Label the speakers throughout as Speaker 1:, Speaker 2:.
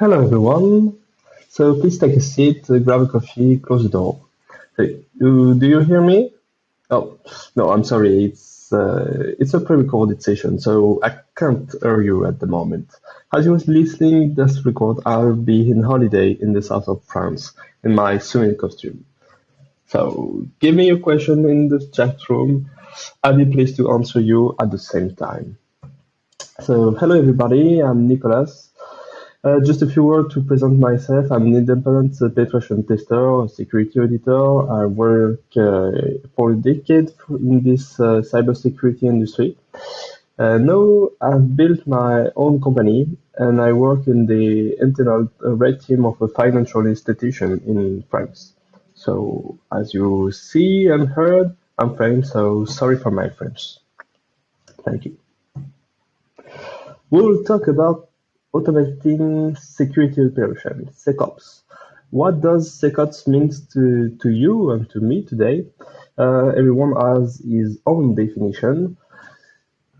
Speaker 1: Hello everyone. So please take a seat, uh, grab a coffee, close the door. Hey, do, you hear me? Oh, no, I'm sorry. It's uh, it's a pre-recorded session, so I can't hear you at the moment. As you was listening this record, I'll be in holiday in the south of France in my swimming costume. So give me your question in the chat room. I'll be pleased to answer you at the same time. So hello everybody, I'm Nicolas. Uh, just a few words to present myself. I'm an independent penetration tester, security auditor. I work uh, for a decade in this uh, cybersecurity industry. Uh, now I've built my own company and I work in the internal uh, red team of a financial institution in France. So as you see and heard, I'm French, so sorry for my French. Thank you. We'll talk about automating security operations, SecOps. What does SecOps mean to, to you and to me today? Uh, everyone has his own definition.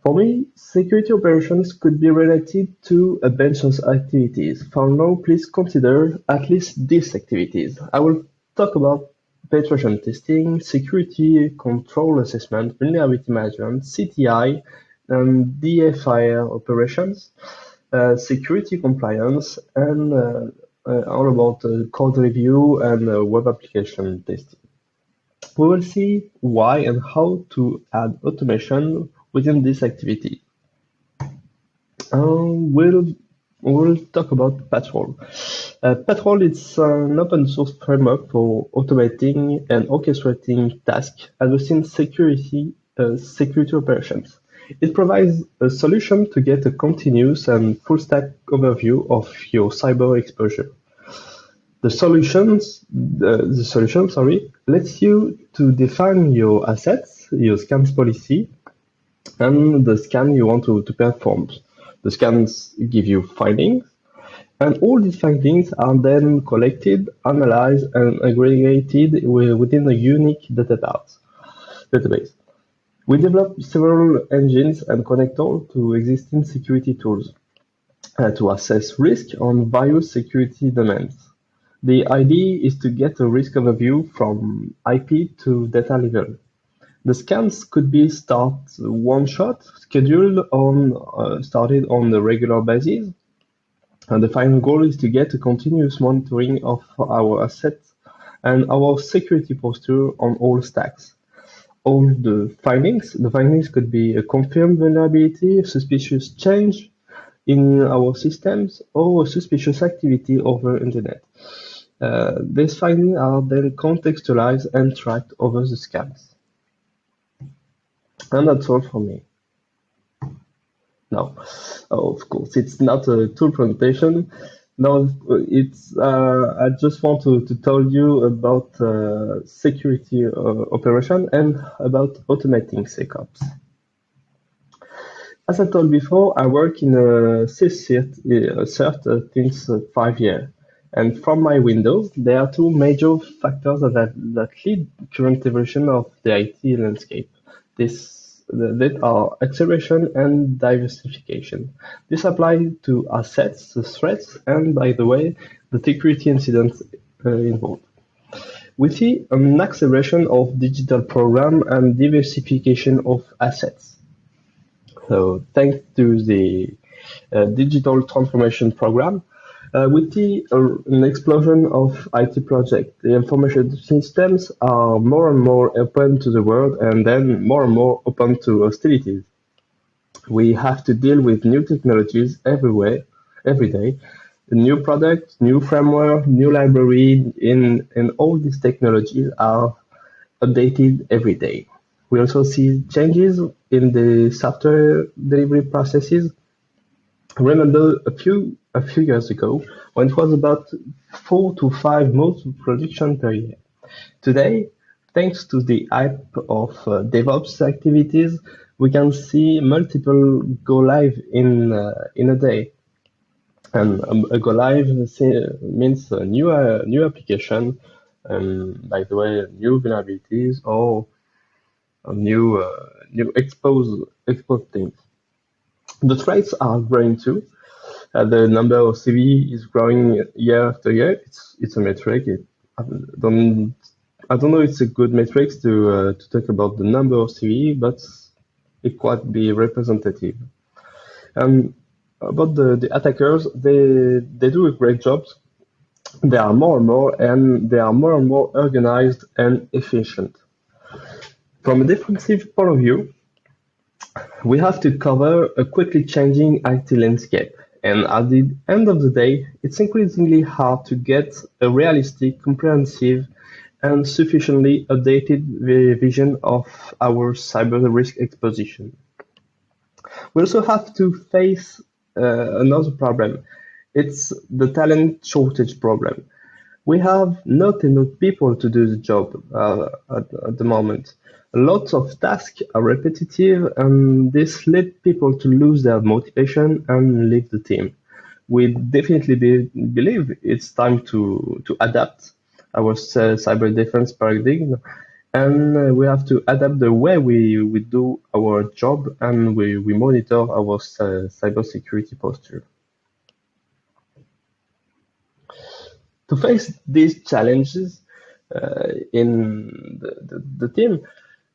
Speaker 1: For me, security operations could be related to a bunch of activities. For now, please consider at least these activities. I will talk about penetration testing, security control assessment, vulnerability management, CTI, and DFIR operations security compliance, and uh, uh, all about code review and web application testing. We will see why and how to add automation within this activity. Um, we'll we'll talk about PatrOwl. Uh, PatrOwl is an open source framework for automating and orchestrating tasks addressing security uh, security operations. It provides a solution to get a continuous and full-stack overview of your cyber exposure. The solutions, the, solution, sorry, lets you to define your assets, your scans policy, and the scan you want to, to perform. The scans give you findings, and all these findings are then collected, analyzed, and aggregated within a unique database. We developed several engines and connectors to existing security tools uh, to assess risk on various security domains. The idea is to get a risk overview from IP to data level. The scans could be start one shot, scheduled on uh, started on a regular basis. And the final goal is to get a continuous monitoring of our assets and our security posture on all stacks all the findings. The findings could be a confirmed vulnerability, a suspicious change in our systems, or a suspicious activity over internet. Uh, these findings are then contextualized and tracked over the scans. And that's all for me. Now, of course, it's not a tool presentation. No, it's. Uh, I just want to, to tell you about uh, security uh, operation and about automating SecOps. As I told before, I work in a CERT, CERT since five years. And from my window, there are two major factors that, that lead current evolution of the IT landscape. This that are acceleration and diversification. This applies to assets, the threats, and by the way, the security incidents uh, involved. We see an acceleration of digital program and diversification of assets. So thanks to the uh, digital transformation program, uh, with the uh, an explosion of IT projects, the information systems are more and more open to the world and then more and more open to hostilities. We have to deal with new technologies everywhere, every day. New products, new framework, new library, in, and all these technologies are updated every day. We also see changes in the software delivery processes. Remember a few a few years ago when it was about four to five modes of production per year. Today, thanks to the hype of uh, DevOps activities, we can see multiple go live in uh, in a day. And um, a go live means a new uh, new application, and by the way, new vulnerabilities or new uh, new expose expose things. The threats are growing too. uh, the number of CV is growing year after year. It's it's a metric. It, I don't I don't know. It's a good metric to uh, to talk about the number of CV, but it quite be representative. Um, about the, the attackers, they they do a great job. They are more and more, and they are more and more organized and efficient. From a defensive point of view, we have to cover a quickly changing IT landscape. And at the end of the day, it's increasingly hard to get a realistic, comprehensive, and sufficiently updated vision of our cyber risk exposition. We also have to face uh, another problem. It's the talent shortage problem. We have not enough people to do the job uh, at, at the moment. Lots of tasks are repetitive and this led people to lose their motivation and leave the team. We definitely be, believe it's time to, to adapt our cyber defense paradigm and we have to adapt the way we, we do our job and we, we monitor our cyber security posture. To face these challenges uh, in the, the, the team,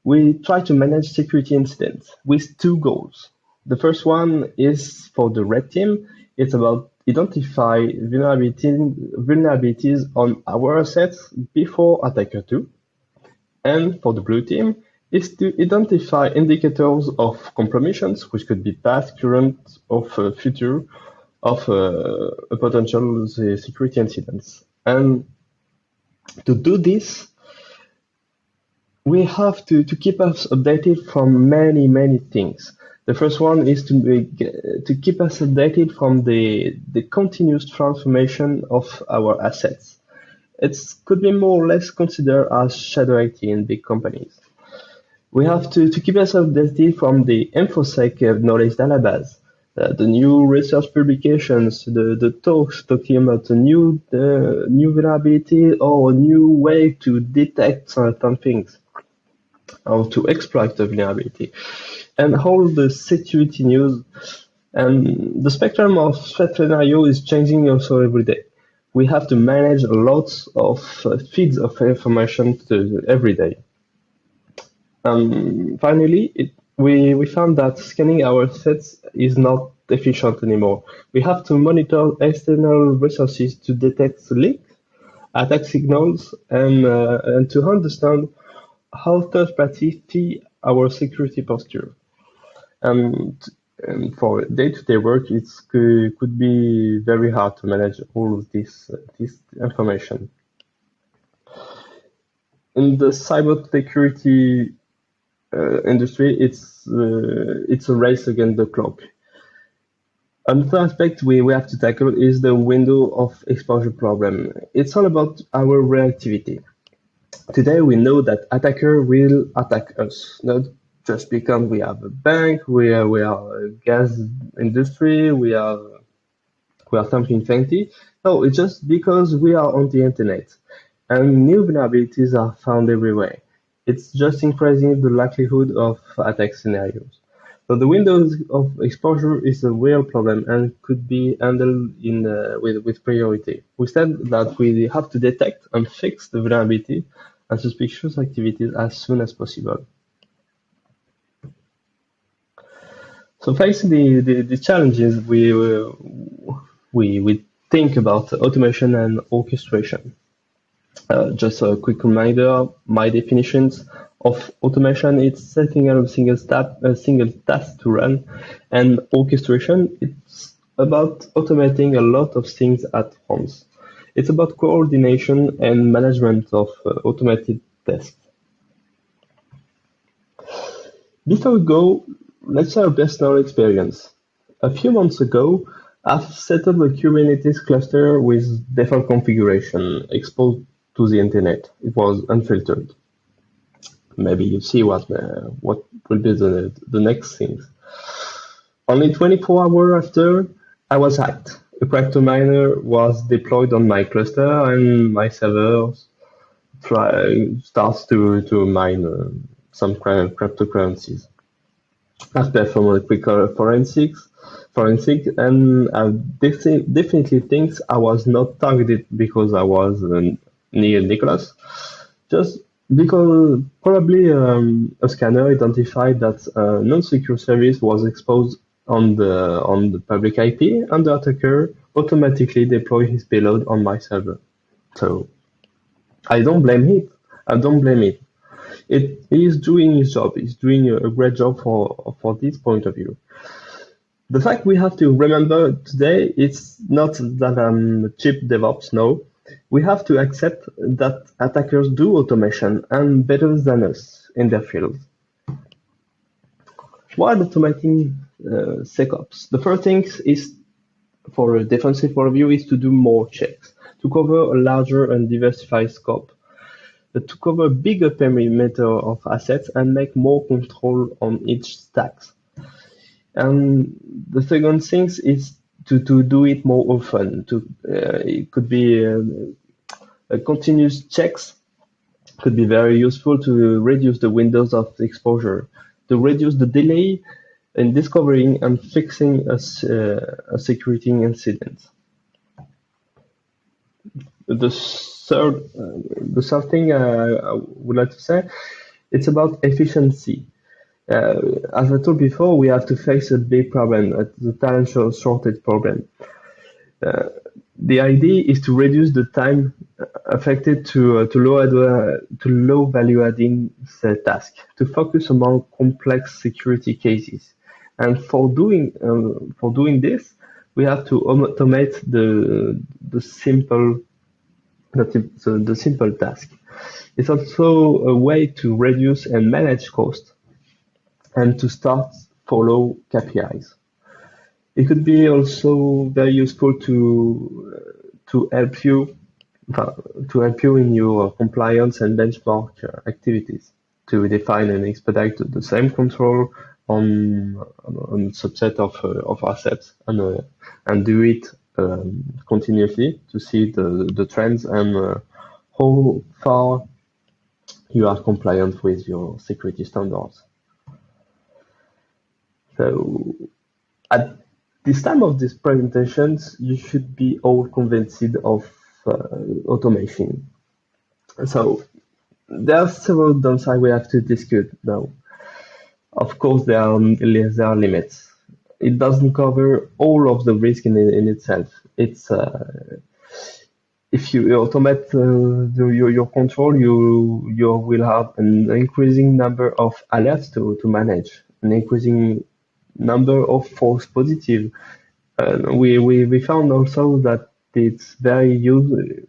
Speaker 1: we try to manage security incidents with two goals. The first one is for the red team. It's about identify vulnerabilities on our assets before attacker 2. And for the blue team, is to identify indicators of compromisions, which could be past, current, or future, of uh, a potential security incidents. And to do this, we have to, to keep us updated from many, many things. The first one is to to keep us updated from the, the continuous transformation of our assets. It could be more or less considered as shadow IT in big companies. We have to, to keep us updated from the InfoSec knowledge database, uh, the new research publications, the, the talks talking about a new, uh, new vulnerability or a new way to detect certain things how to exploit the vulnerability, and all the security news. And the spectrum of threat scenario is changing also every day. We have to manage lots of uh, feeds of information every day. Um, finally, it, we, we found that scanning our sets is not efficient anymore. We have to monitor external resources to detect leaks, attack signals, and, uh, and to understand how third parties see our security posture. And, and for day-to-day work, it could be very hard to manage all of this, uh, this information. In the cybersecurity industry, it's uh, it's a race against the clock. Another aspect we, we have to tackle is the window of exposure problem. It's all about our reactivity. Today we know that attacker will attack us, not just because we have a bank, we are, we are a gas industry, we are we are something fancy. No, it's just because we are on the internet and new vulnerabilities are found everywhere. It's just increasing the likelihood of attack scenarios. So the windows of exposure is a real problem and could be handled in uh, with, with priority. We said that we have to detect and fix the vulnerability and suspicious activities as soon as possible. So facing the, the, the challenges, we, we, we think about automation and orchestration. Uh, just a quick reminder, my definitions of automation is setting up a single, step, a single task to run, and orchestration, it's about automating a lot of things at once. It's about coordination and management of uh, automated tests. Before we go, let's share a personal experience. A few months ago, I've set up a Kubernetes cluster with default configuration exposed to the internet. It was unfiltered. Maybe you see what uh, what will be the, the next things. Only 24 hours after, I was hacked a crypto miner was deployed on my cluster and my servers try starts to to mine uh, some cryptocurrencies. I've performed a quick forensics forensic, and I definitely think I was not targeted because I was uh, near Nicolas, just because probably um, a scanner identified that a non-secure service was exposed on the on the public IP, and the attacker automatically deployed his payload on my server. So I don't blame it. I don't blame it. It is doing his job. He's doing a great job for for this point of view. The fact we have to remember today it's not that I'm a cheap DevOps. No, we have to accept that attackers do automation and better than us in their field. While automating uh, SecOps, the first thing is for a defensive point of view is to do more checks to cover a larger and diversified scope to cover bigger perimeter of assets and make more control on each stack. And the second thing is to, to do it more often. To uh, it could be uh, continuous checks could be very useful to reduce the windows of exposure, to reduce the delay in discovering and fixing a, uh, a security incident. The third, uh, the third thing uh, I would like to say, it's about efficiency. Uh, as I told before, we have to face a big problem, the talent shortage problem. Uh, the idea is to reduce the time affected to uh, to low to low value adding tasks to focus on more complex security cases, and for doing um, for doing this, we have to automate the the simple the, the simple task. It's also a way to reduce and manage cost and to start follow KPIs. It could be also very useful to to help you to help you in your compliance and benchmark activities to define and expedite the same control on on subset of uh, of assets and uh, and do it um, continuously to see the, the trends and uh, how far you are compliant with your security standards. So at this time of these presentations, you should be all convinced of uh, automation. So there are several downsides we have to discuss now. Of course, there are, there are limits it doesn't cover all of the risk in, in itself. It's uh, if you automate uh, the, your, your control, you you will have an increasing number of alerts to, to manage, an increasing number of false positive. Uh, we, we we found also that it's very use,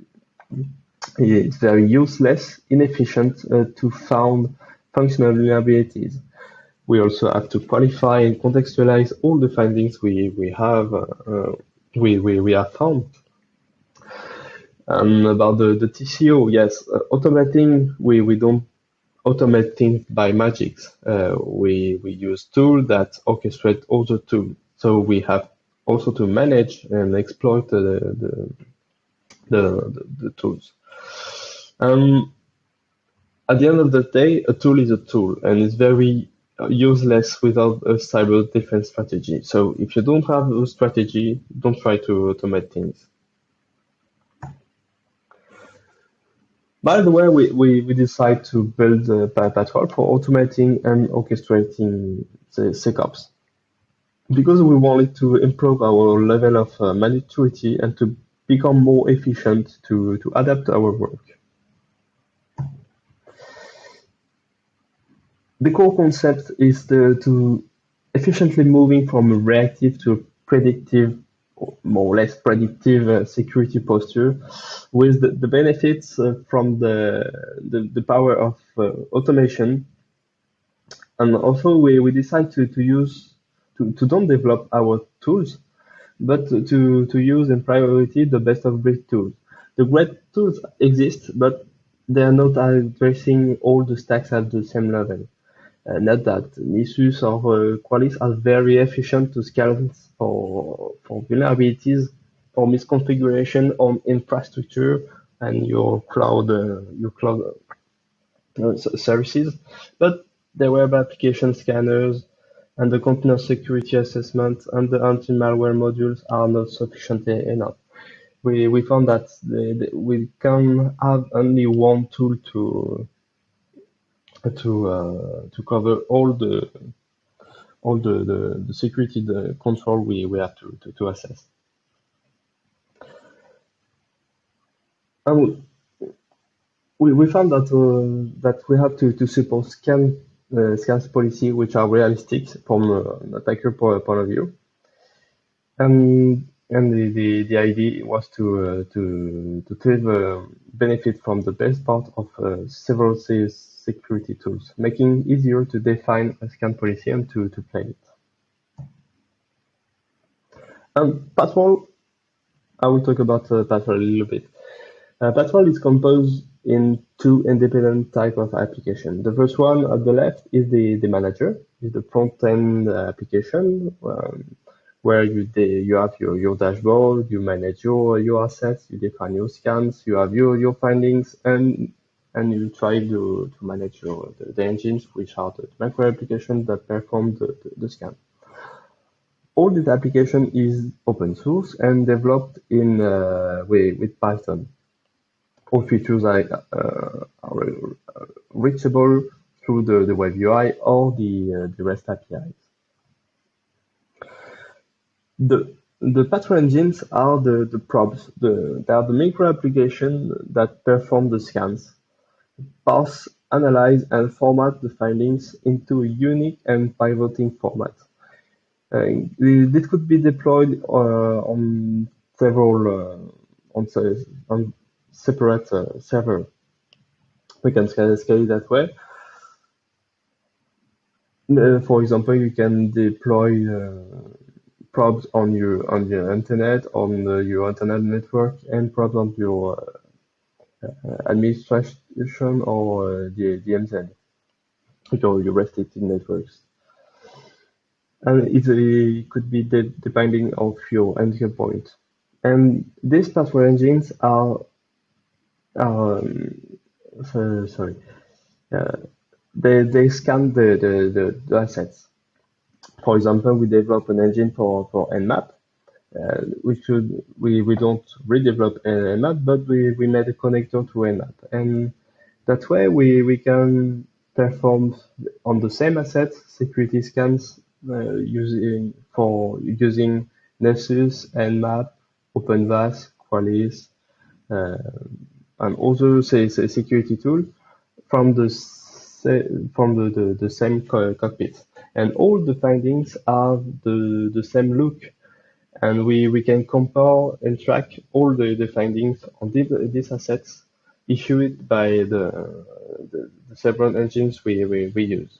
Speaker 1: it's very useless, inefficient uh, to found functional vulnerabilities we also have to qualify and contextualize all the findings we, we have uh, we, we, we have found. And about the, the TCO, yes, uh, automating, we, we don't automate things by magic. Uh, we, we use tools that orchestrate other tools. So we have also to manage and exploit the, the, the, the, the tools. Um, at the end of the day, a tool is a tool and it's very useless without a cyber defense strategy. So if you don't have a strategy, don't try to automate things. By the way, we, we, we decide to build a PatrOwl for automating and orchestrating the SecOps because we wanted to improve our level of uh, maturity and to become more efficient to, to adapt our work. the core concept is the, to efficiently moving from reactive to predictive, more or less predictive uh, security posture with the, the benefits uh, from the, the, the, power of uh, automation. And also we, we decide to, to use, to, to don't develop our tools, but to, to use in priority the best of breed tools. The great tools exist, but they are not addressing all the stacks at the same level. Note that Nessus or uh, Qualys are very efficient to scale for, for vulnerabilities for misconfiguration on infrastructure and your cloud uh, your cloud uh, services. But the web application scanners and the container security assessment and the anti-malware modules are not sufficient enough. We, we found that we can have only one tool to to uh, to cover all the all the, the, the security the control we, we have to, assess. We, we found that uh, that we have to, to support scan uh, scans policy which are realistic from an attacker point of view. And the, the, the idea was to uh, to to take uh, benefit from the best part of uh, several security tools, making it easier to define a scan policy and to, to play it. Um, PatrOwl, I will talk about uh, a little bit. Uh, is composed in two independent type of application. The first one at the left is the, the manager, is the front-end application um, where you you have your, your dashboard, you manage your, your assets, you define your scans, you have your, your findings, and and you try to, to manage your, the, the engines, which are the macro applications that perform the, the, the scan all this application is open source and developed in uh, with, with Python all features are, uh, are reachable through the, the web UI or the, uh, the REST APIs. The, the PatrOwl engines are the, the probes. The, they are the micro application that perform the scans, parse, analyze, and format the findings into a unique and pivoting format. Uh, this could be deployed uh, on several uh, on, on separate uh, server. We can scale, scale it that way. Uh, for example, you can deploy uh, probes on your on your internet, on your internet network, and probes on your administration or the DMZ, your, your restricted networks and it could be de depending of your entry point. And these password engines are um, so, sorry, uh, they, they scan the, the, the, the, assets. For example, we develop an engine for, for Nmap. Uh, we should we, we don't redevelop Nmap, but we, we made a connector to Nmap. And that way we, we can perform on the same assets security scans uh, using for using Nessus, Nmap, OpenVAS, Qualys, uh, and also say, say security tool from the from the, the, the same cockpit and all the findings have the, the same look and we, we can compare and track all the, the findings on the, these assets issued by the, the, the several engines we, we, we use.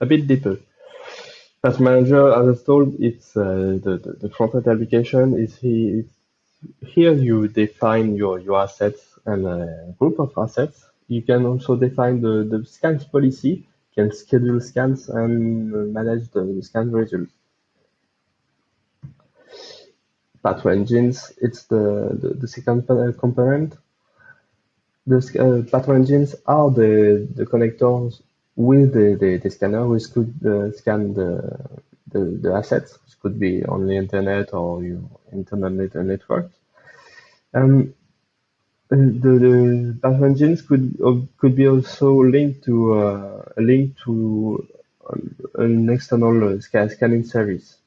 Speaker 1: A bit deeper. As manager, as I told, it's uh, the, the, the front-end application is he, here you define your, your assets and a group of assets. You can also define the, the scans policy, can schedule scans and manage the, the scan results. PatrOwl engines, it's the, the, the second component. The uh, PatrOwl engines are the, the connectors with the, the, the scanner which could uh, scan the, the, the assets, which could be on the internet or your internet network. Um, the, the path engines could could be also linked to uh, a link to an external uh, scanning service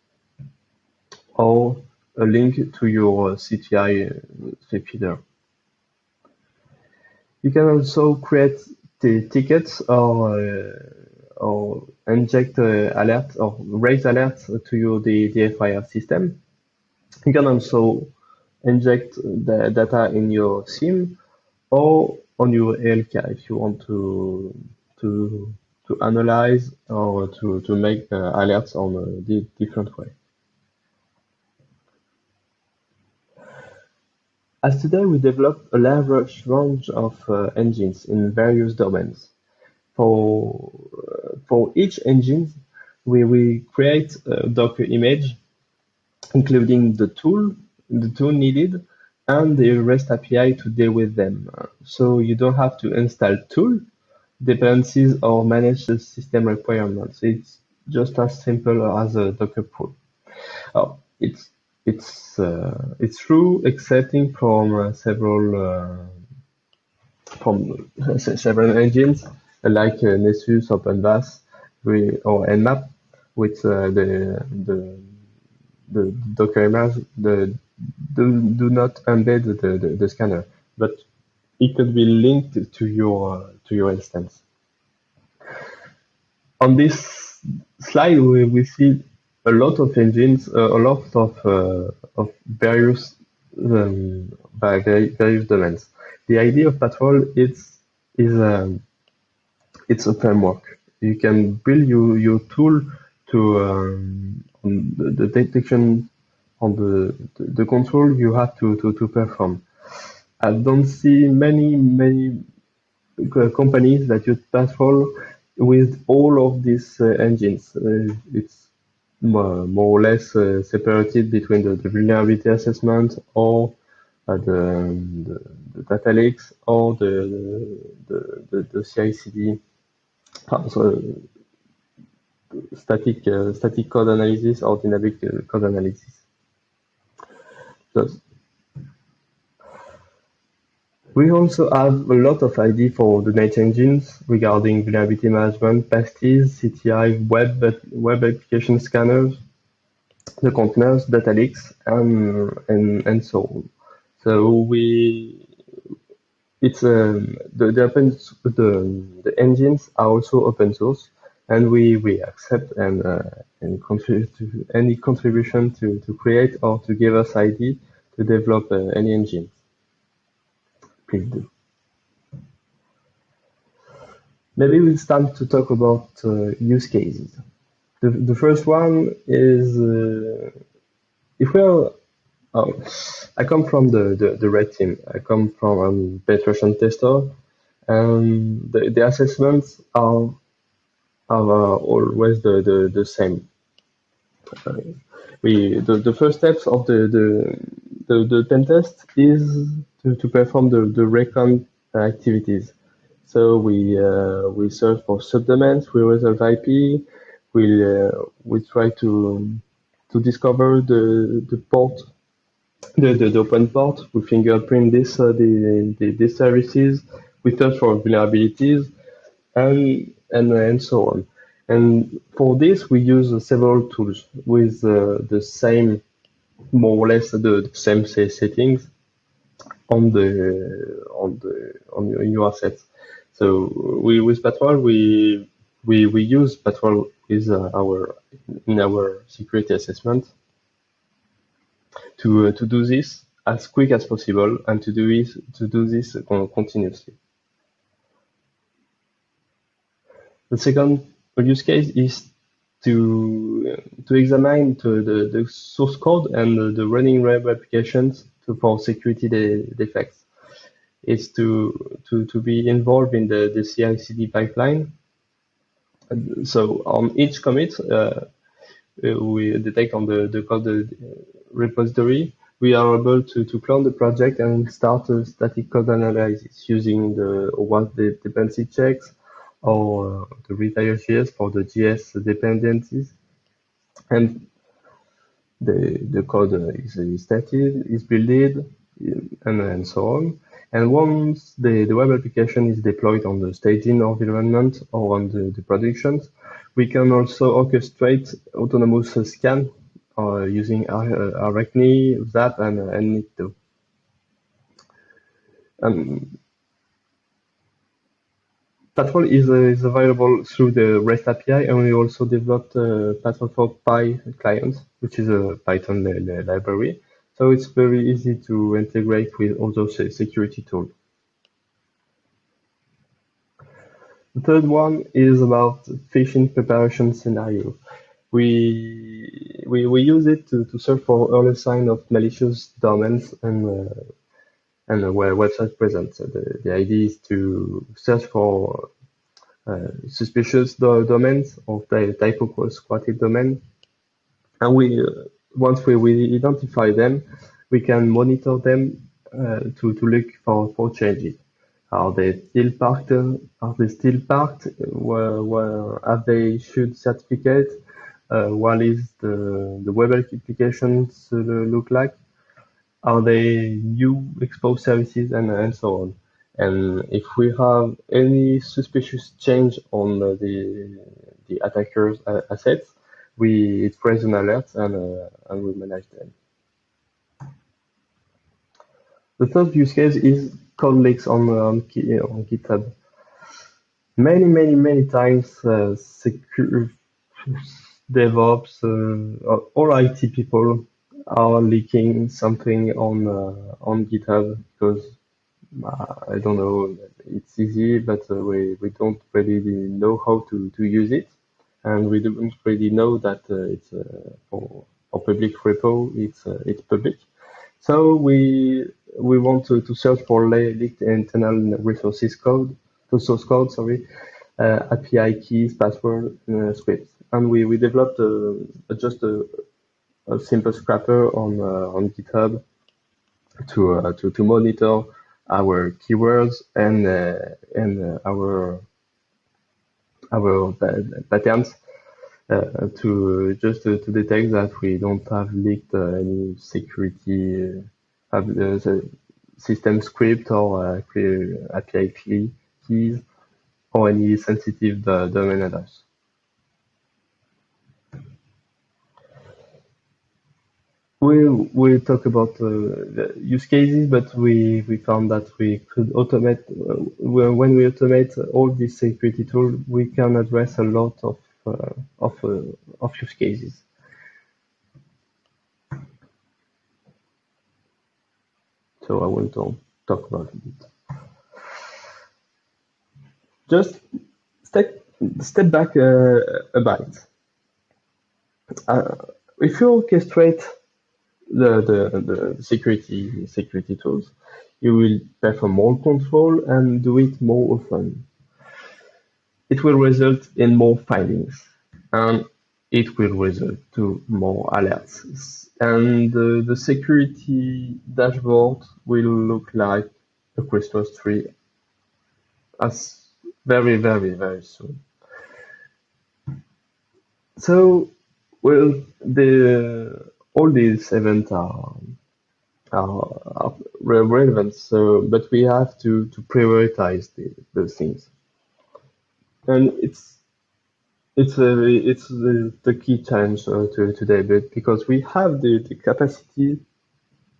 Speaker 1: or a link to your CTI uh, feeder. You can also create the tickets or uh, or inject uh, alerts or raise alerts to your the, the FIR system. You can also inject the data in your SIEM or on your ELK if you want to to to analyze or to to make uh, alerts on a different way. As today we develop a large range of uh, engines in various domains. For uh, for each engine, we we create a Docker image, including the tool the tool needed and the REST API to deal with them. So you don't have to install tool. dependencies or manage the system requirements. It's just as simple as a Docker pull. Oh, it's it's uh, it's true, excepting from uh, several uh, from several engines like uh, Nessus, OpenVAS, or Nmap, with uh, the the the Docker image the do, do not embed the, the, the scanner, but it could be linked to your to your instance. On this slide, we, we see a lot of engines, uh, a lot of uh, of various um, by various domains. The idea of PatrOwl is is um, it's a framework. You can build your, your tool to um, the detection on the, the, control you have to, to, to perform. I don't see many, many uh, companies that use PatrOwl with all of these uh, engines. Uh, it's more, more, or less uh, separated between the, the, vulnerability assessment or uh, the, the, the, data or the, the, the, the CI/CD, so static uh, static code analysis or dynamic code analysis. We also have a lot of ID for the night engines regarding vulnerability management, pasties, CTI, web, web application scanners, the containers, data lakes, and, and, and so on. So we, it's um, the the, open, the the engines are also open source, and we we accept and uh, and contribute any contribution to to create or to give us ID to develop uh, any engine. Please do. Maybe we'll start to talk about uh, use cases. The, the first one is uh, if we're Oh, I come from the, the, the red team. I come from um, penetration tester, and the, the assessments are are always the, the, the same. Uh, we the, the first steps of the the the, the pen test is to, to perform the, the recon activities. So we uh, we search for subdomains, we resolve IP, we uh, we try to to discover the the port, the, the, the open port. We fingerprint this uh, the, the the services. We search for vulnerabilities, and and and so on. And for this, we use several tools with uh, the same, more or less the, same settings on the on the on your assets. So we with PatrOwl we we we use PatrOwl is uh, our in our security assessment to uh, to do this as quick as possible and to do this to do this continuously. The second use case is to to examine to the, the source code and the, the running web applications to, for security de defects. It's to to to be involved in the the CI/CD pipeline. So on each commit, uh, we detect on the the code repository, we are able to to clone the project and start a static code analysis using the what the dependency checks or uh, the retire.js for the JS dependencies. And the, the code is, is stated, is built, and, and so on. And once the, the web application is deployed on the staging environment or on the, the productions, we can also orchestrate autonomous scan uh, using Arachni, Zap, and, and Nikto. Um, PatrOwl is, uh, is available through the REST API, and we also developed uh, Patrol for Py client, which is a Python library. So it's very easy to integrate with all other security tools. The third one is about phishing preparation scenario. We we, we use it to, to search for early sign of malicious domains and uh, and where website present. So the, the idea is to search for uh, suspicious do domains type of squatted domain. And we, uh, once we, we identify them, we can monitor them uh, to, to look for, for changes. Are they still parked? Are they still parked? Where, where have they issued certificates? Uh, what is the, the web applications uh, look like? Are they new exposed services and, and so on? And if we have any suspicious change on the the attacker's uh, assets, we it raises an alert and uh, and we manage them. The third use case is code leaks on on, on GitHub. Many many many times, uh, secure DevOps, uh, all IT people are leaking something on uh, on GitHub because uh, I don't know, it's easy, but uh, we we don't really know how to to use it, and we don't really know that uh, it's for for public repo, it's it's public. So we we want to, to search for leaked internal resources code, to source code, sorry, uh, API keys, password, uh, scripts, and we we developed just a simple scraper on uh, on GitHub to uh, to to monitor our keywords and uh, and uh, our our patterns uh, to just to, to, detect that we don't have leaked any security system script or API keys or any sensitive domain address. We we talk about uh, the use cases, but we we found that we could automate uh, when we automate all these security tools, we can address a lot of uh, of uh, of use cases. So I will not talk about it. Just step step back uh, a bit. Uh, if you orchestrate the, the, the security security tools, you will perform more control and do it more often. It will result in more findings and it will result to more alerts. And uh, the security dashboard will look like a Christmas tree as very, very, very soon. So, well, the all these events are are, are relevant. So, but we have to to prioritize the, those things, and it's it's a, it's the, the key challenge uh, to today. But because we have the, the capacity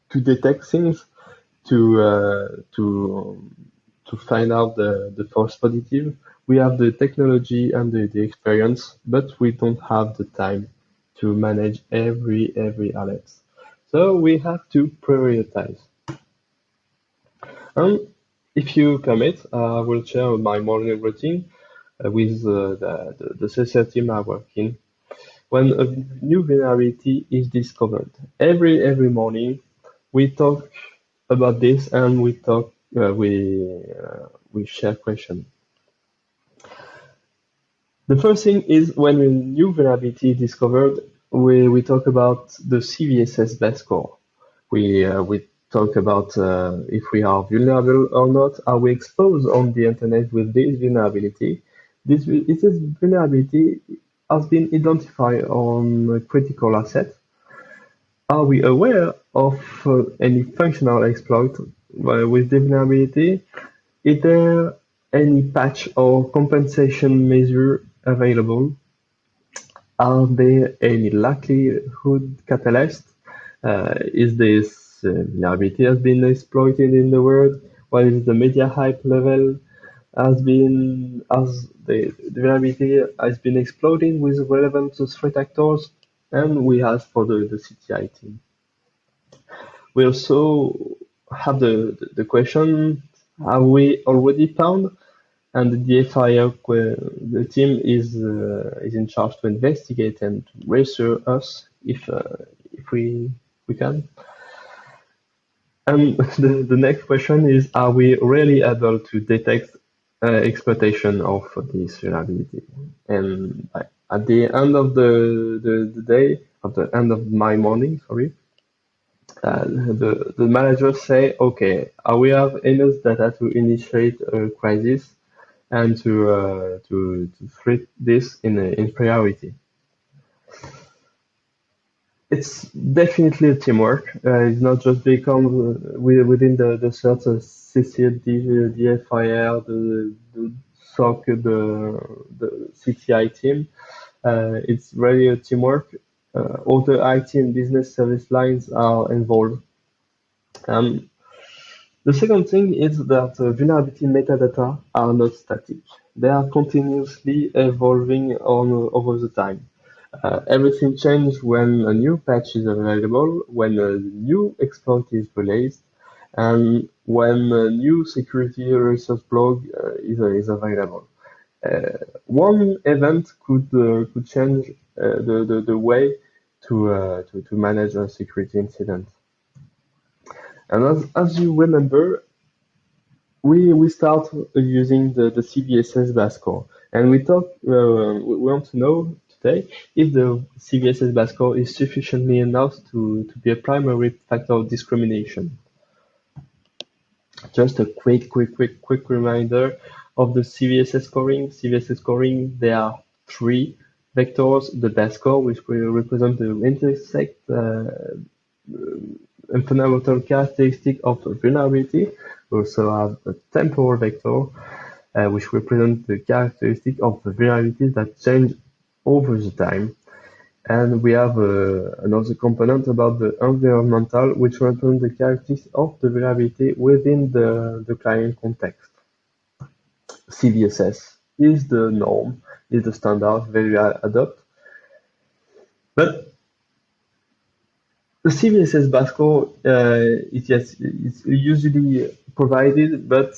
Speaker 1: to detect things, to uh, to to find out the the false positive, we have the technology and the, the experience, but we don't have the time to manage every every alert. So we have to prioritize. And if you permit, I will share my morning routine uh, with uh, the, the, the CSR team I work in. When a new vulnerability is discovered, every every morning we talk about this and we talk uh, we uh, we share questions. The first thing is when a new vulnerability is discovered, we, we talk about the CVSS best score. We, uh, we talk about uh, if we are vulnerable or not. Are we exposed on the internet with this vulnerability? This, this vulnerability has been identified on a critical asset. Are we aware of uh, any functional exploit uh, with the vulnerability? Is there any patch or compensation measure available? Are there any likelihood catalyst? Uh, is this uh, vulnerability has been exploited in the world? What is the media hype level? Has been as the, the vulnerability has been exploding with relevant threat actors, and we ask for the, the CTI team. We also have the, the question: Have we already found and the FIO the team is uh, is in charge to investigate and reassure us if uh, if we we can. And the, the next question is: Are we really able to detect uh, exploitation of this vulnerability? And at the end of the, the, the day, at the end of my morning, sorry, uh, the, the managers say, okay, uh, we have enough data to initiate a crisis and to uh, to, to treat this in in priority. It's definitely teamwork. Uh, it's not just become uh, within the the CERT, uh, CCL, the FIR, the, the SOC, the the CTI team. Uh, it's really a teamwork. Uh, all the IT and business service lines are involved. Um, the second thing is that uh, vulnerability metadata are not static. They are continuously evolving on over the time. Uh, everything changes when a new patch is available, when a new exploit is released, and when a new security resource blog uh, is, is available. Uh, one event could uh, could change uh, the, the, the way to, uh, to, to manage a security incident. And as, as you remember, we we start using the, the CVSS base and we talk. Uh, we want to know today if the CVSS base is sufficiently enough to to be a primary factor of discrimination. Just a quick, quick, quick, quick reminder of the CVSS scoring. CVSS scoring, there are three vectors. The base score, which will represent the intersect uh, fundamental characteristic of the vulnerability. We also have a temporal vector, uh, which represents the characteristic of the vulnerabilities that change over the time. And we have uh, another component about the environmental, which represents the characteristics of the vulnerability within the, the client context. CVSS is the norm, is the standard, very adopt. But the CVSS base score uh, is yes, it's usually provided, but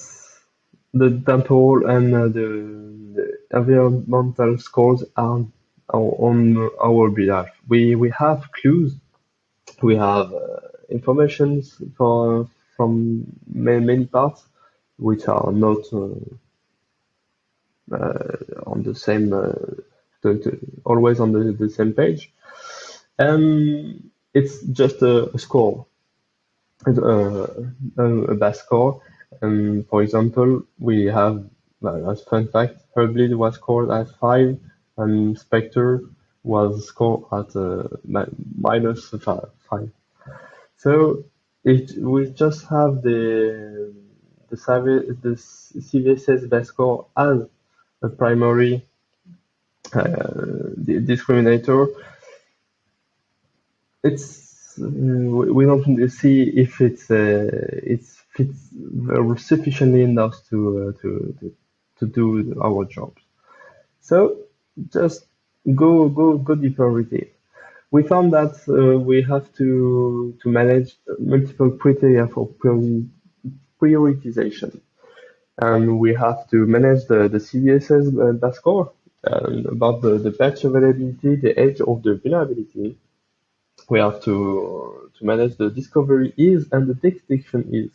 Speaker 1: the temporal and uh, the, the, environmental scores are, on our behalf. We we have clues, we have uh, information for from many, many parts which are not uh, uh, on the same, uh, the, the, always on the, the same page. And it's just a, a score, a, a, base score. And for example, we have, as fun fact, Heartbleed was scored at 5 and Spectre was scored at uh, minus 5. So it, we just have the the, the CVSS base score as a primary uh, discriminator it's we don't see if it's uh, it's fits sufficiently enough to, uh, to to to do our jobs. So just go go go deeper with it. We found that uh, we have to to manage multiple criteria for prioritization, and we have to manage the the CVSS uh, score and about the the patch availability, the age of the vulnerability, we have to to manage the discovery is and the detection is.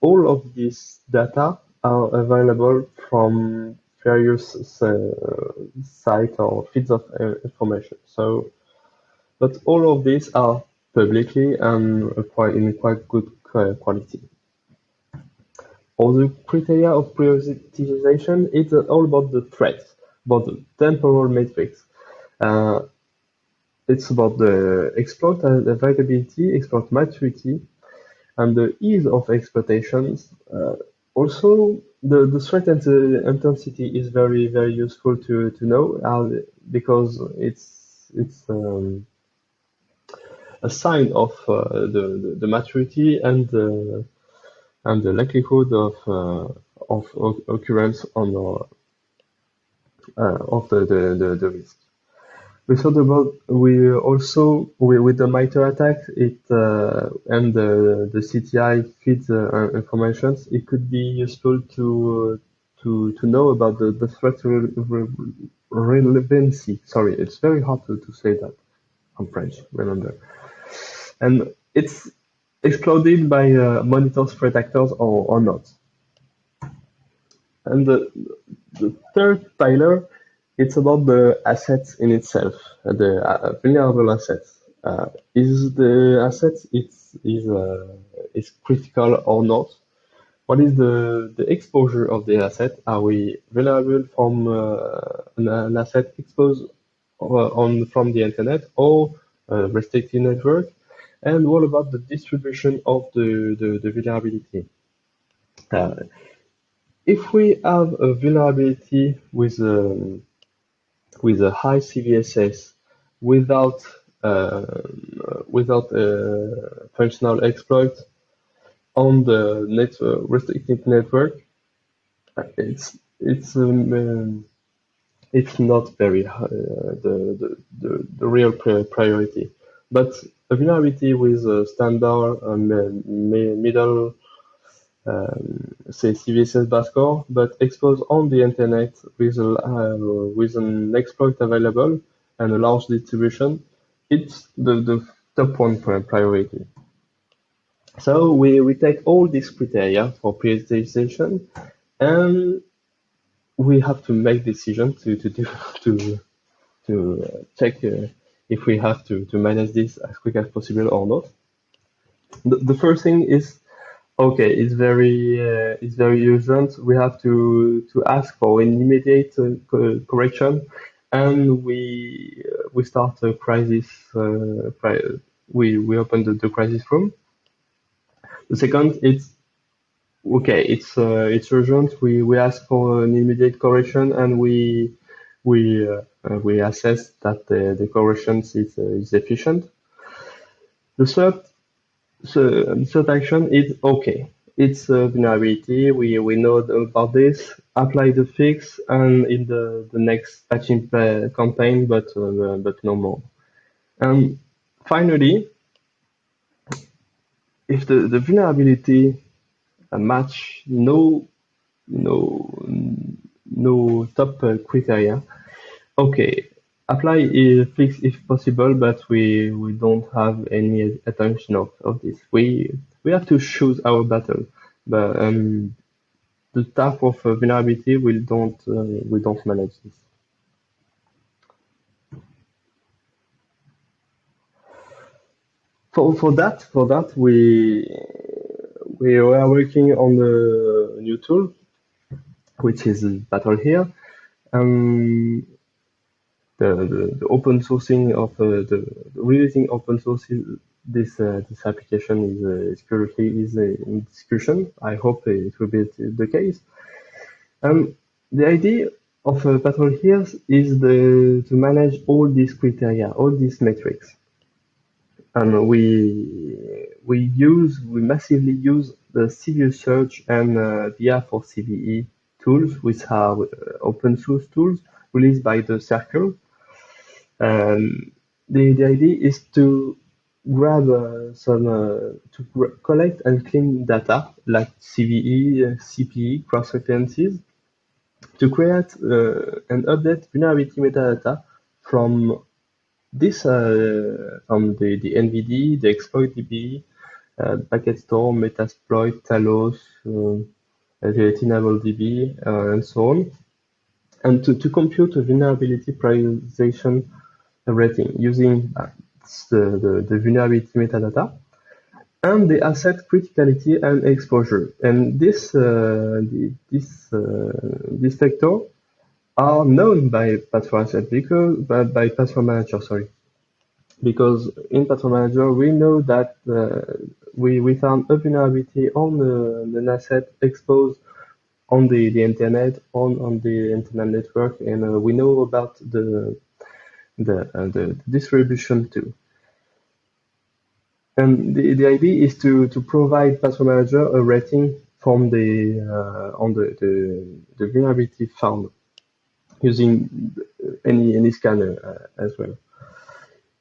Speaker 1: All of these data are available from various uh, sites or feeds of uh, information. So, but all of these are publicly and quite in quite good quality. All the criteria of prioritization is all about the threats, about the temporal metrics. Uh, it's about the exploit availability, exploit maturity, and the ease of exploitations. Uh, also, the, the threat and the intensity is very, very useful to, to know uh, because it's, it's um, a sign of uh, the, the, maturity and the, and the likelihood of, uh, of occurrence on uh, of the, the, the, the risk. We thought about we also we, with the MITRE ATT&CK it uh, and the the CTI feeds uh, information. It could be useful to to to know about the the threat re re relevancy. Sorry, it's very hard to, to say that. I'm French, remember. And it's exploded by uh, monitor threat actors or, or not. And the, the third pillar it's about the assets in itself, the uh, vulnerable assets. uh, is the asset it's, is, uh, is critical or not? What is the, the exposure of the asset? Are we vulnerable from uh, an, an, asset exposed uh, on from the internet or restricted network? And what about the distribution of the, the, the vulnerability? Uh, if we have a vulnerability with um, with a high CVSS without uh, without a functional exploit on the network, restricted network, it's it's um, um, it's not very uh, the, the, the the real priority. But a vulnerability with a standard um, middle um, say CVSS bus core, but exposed on the internet with a, uh, with an exploit available and a large distribution, it's the, the top one priority. So we, we take all these criteria for prioritization and we have to make decision to to do to to uh, check uh, if we have to to manage this as quick as possible or not. The, the first thing is okay. It's very uh, it's very urgent. We have to to ask for an immediate uh, correction, and we uh, we start a crisis. Uh, we we open the, the crisis room the second, it's okay. It's uh, it's urgent. We we ask for an immediate correction, and we we uh, we assess that the, the correction is is efficient. The third the third action is okay. It's a vulnerability. We we know about this. Apply the fix, and in the the next patching campaign, but uh, but no more. And finally, if the, the vulnerability uh, match no no no top uh, criteria, okay, apply is fix if possible, but we we don't have any attention of, of this. We we have to choose our battle, but um, the type of uh, vulnerability we don't uh, we don't manage this. for for that for that we we are working on the new tool which is PatrowlHears um the, the, the open sourcing of uh, the, releasing open source this uh, this application is, uh, is currently is in discussion. I hope it will be the case. Um the idea of uh, PatrowlHears is the to manage all these criteria all these metrics. And we we use we massively use the CVE search and uh, for CVE tools, which are open source tools released by the CIRCL. Um, the, the idea is to grab uh, some uh, to collect and clean data like CVE, CPE, cross references, to create uh, and update vulnerability metadata from this uh, from the, the NVD, the exploit DB, uh, Packet Storm, Metasploit, Talos, uh, the Tenable DB, and so on. And to, to compute a vulnerability prioritization rating using the, the, the vulnerability metadata and the asset criticality and exposure. And this uh, the, this uh, this vector are known by PatrOwl because by, by PatrOwl manager, sorry. Because in PatrOwl manager we know that uh, we we found a vulnerability on the, the asset exposed on the, the internet on on the internet network, and uh, we know about the the uh, the distribution too. And the, the idea is to to provide PatrOwl manager a rating from the uh, on the, the the vulnerability found using any any scanner uh, as well.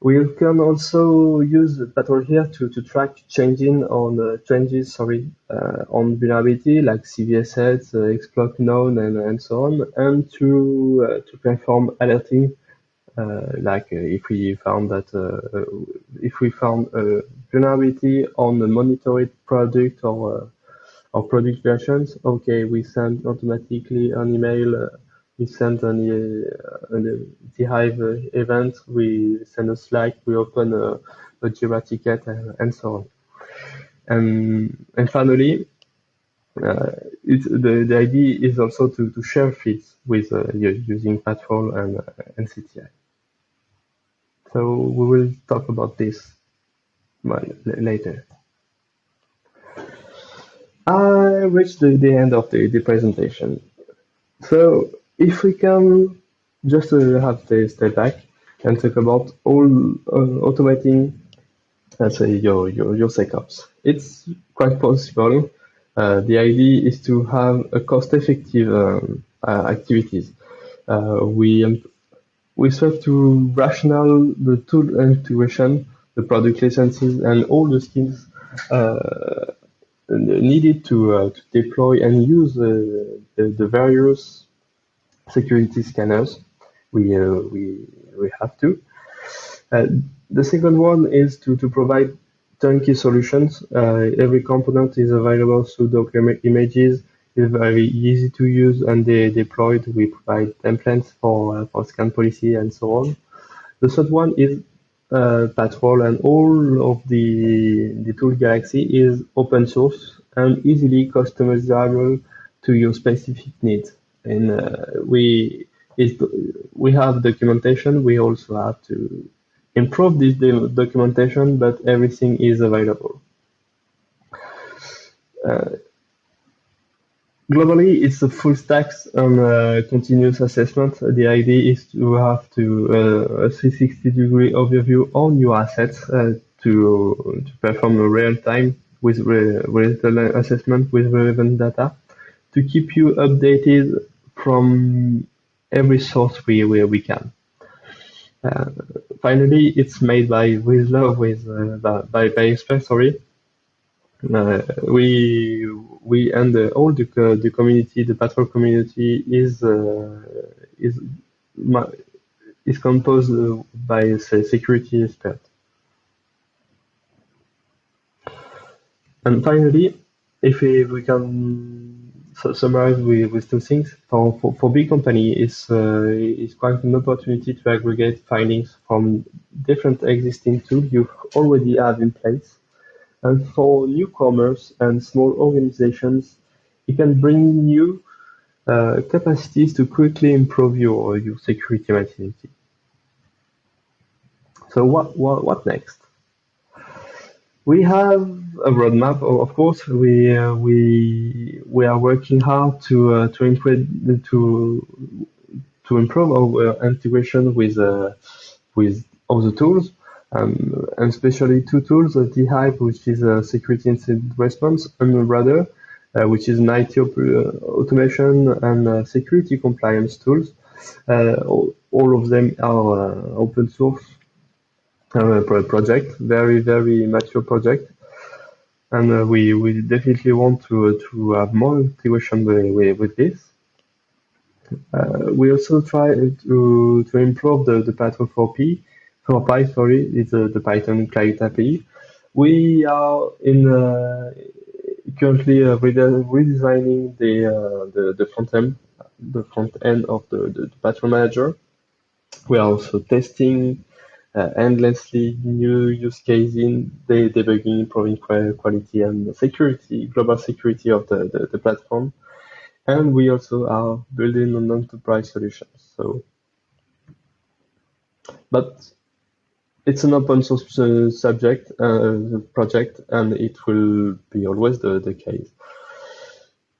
Speaker 1: We can also use PatrowlHears to, to track changing on uh, changes, sorry, uh, on vulnerability like CVSS, uh, exploit known, and, and so on, and to uh, to perform alerting, Uh, like uh, if we found that uh, if we found a vulnerability on a monitored product or or product versions, okay, we send automatically an email we send an, uh, an Hive event, we send a Slack, we open a, a Jira ticket, and, and so on. And, and finally, uh, the, the idea is also to, to share feeds with uh, using PatrOwl and, uh, and CTI. So we will talk about this later. I reached the, the end of the, the presentation. So if we can just uh, have the step back and talk about all uh, automating, let's say your, your, your setups. It's quite possible. Uh, the idea is to have a cost-effective um, uh, activities. Uh, we we strive to rational the tool integration, the product licenses, and all the skills uh, needed to, to deploy and use the, the various security scanners. We uh, we we have to. Uh, the second one is to to provide turnkey solutions. Uh, every component is available through Docker images. Very easy to use and they deployed. We provide templates for for scan policy and so on. The third one is uh, PatrOwl and all of the the tool Galaxy is open source and easily customizable to your specific needs and uh, we we have documentation. We also have to improve this documentation, but everything is available. Uh, globally, it's a full stack on uh, continuous assessment. The idea is to have to uh, a 360 degree overview on your assets uh, to to perform a real time with re relevant assessment with relevant data to keep you updated from every source we where we can. Uh, finally, it's made by with love with uh, by by experts. Sorry, we we and all the the community, the PatrOwl community is uh, is is composed by say, security experts. And finally, if we, we can summarize with, with two things. For, for, for big company, it's, uh, it's quite an opportunity to aggregate findings from different existing tools you already have in place. And for newcomers and small organizations, it can bring new uh, capacities to quickly improve your, your security maturity. So what, what, what next? We have a roadmap, of course. We uh, we we are working hard to uh, to improve to to improve our integration with uh, with other tools, um, and especially two tools: uh, Hive, which is a security incident response, and Rudder, uh, which is an IT op automation and uh, security compliance tools. All, all, of them are open source project, very very mature project, and uh, we we definitely want to to have more integration with, with this. Uh, we also try to to improve the the PatrOwl 4P for Py sorry it's uh, the Python client API. We are in uh, currently uh, redesigning the, uh, the the front end the front end of the, the, the manager. We are also testing uh, endlessly new use cases in the debugging, improving quality and security, global security of the, the, the platform. And we also are building an enterprise solutions. So, but it's an open source uh, subject uh, project, and it will be always the, the case.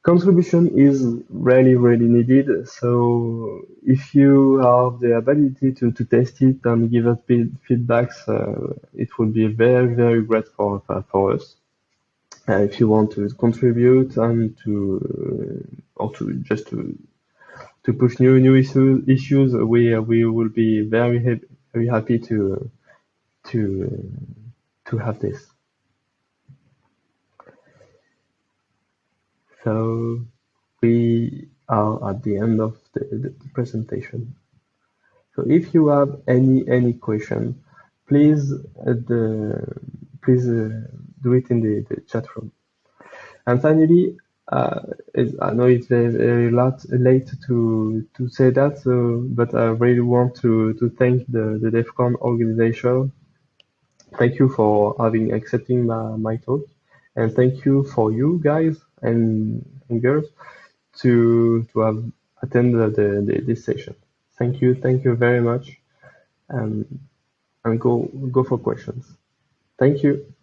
Speaker 1: Contribution is really, really needed. So if you have the ability to, to test it and give us feedbacks, uh, it would be very, very great for, for us. Uh, if you want to contribute and to, uh, or to just to, to push new, new issues, issues we, we will be very, very happy to, to, to have this. So we are at the end of the, the, presentation. So if you have any any question, please uh, the, please uh, do it in the, the chat room. And finally, uh, I know it's very, very lot, late to to say that, so, but I really want to to thank the the DEF CON organization. Thank you for having accepting my, my talk, and thank you for you guys and, and girls to to have attended the, the, this session. Thank you, thank you very much, and and go go for questions. Thank you.